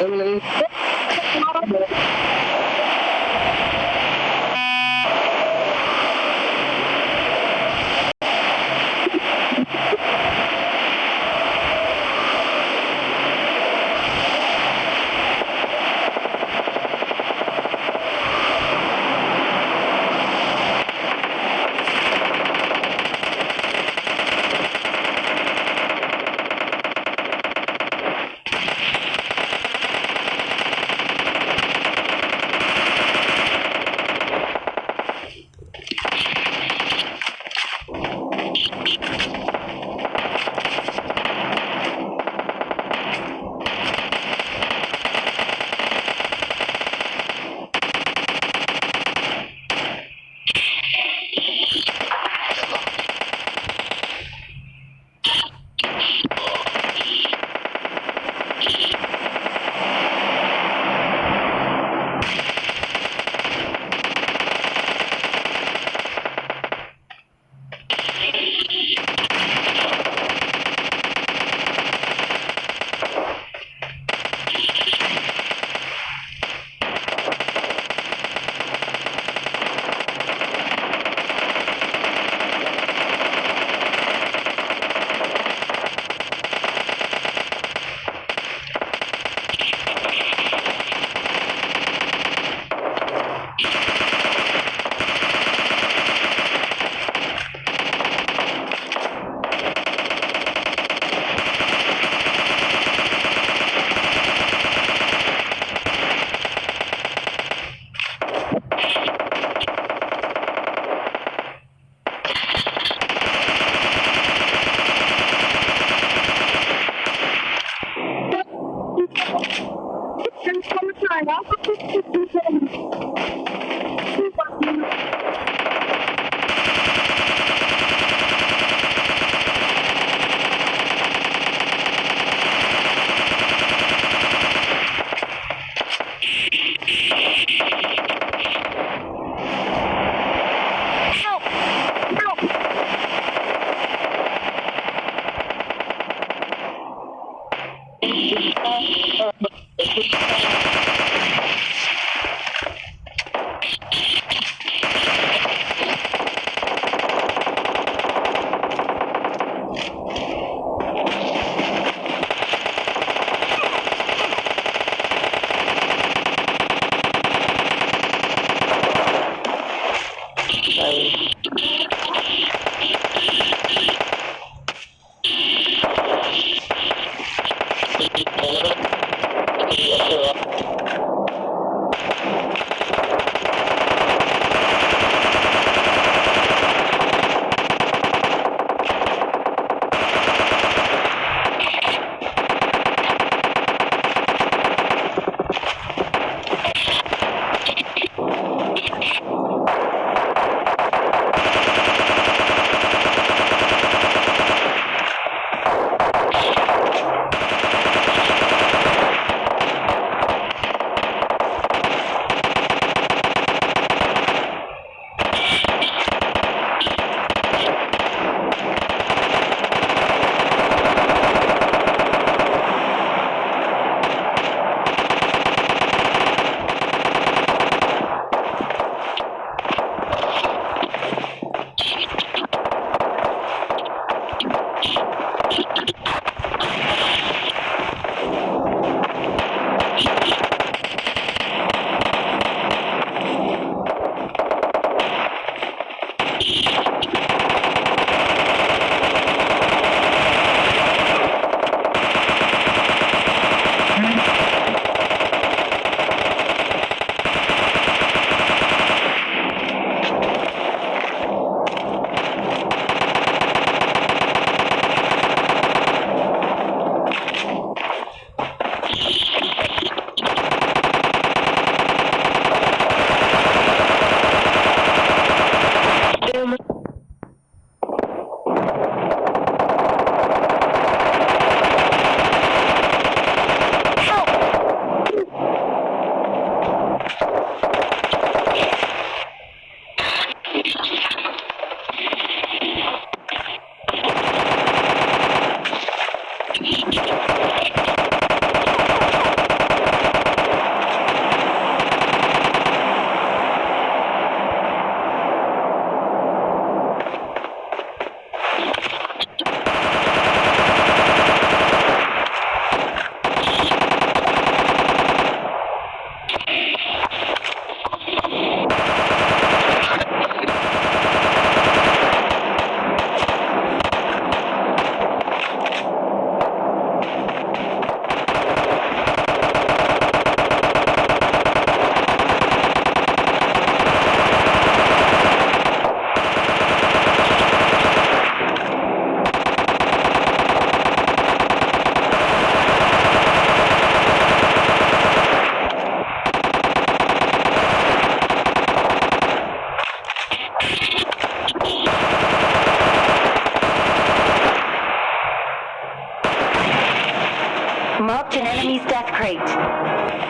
xử lý Gracias. An enemy's death crate.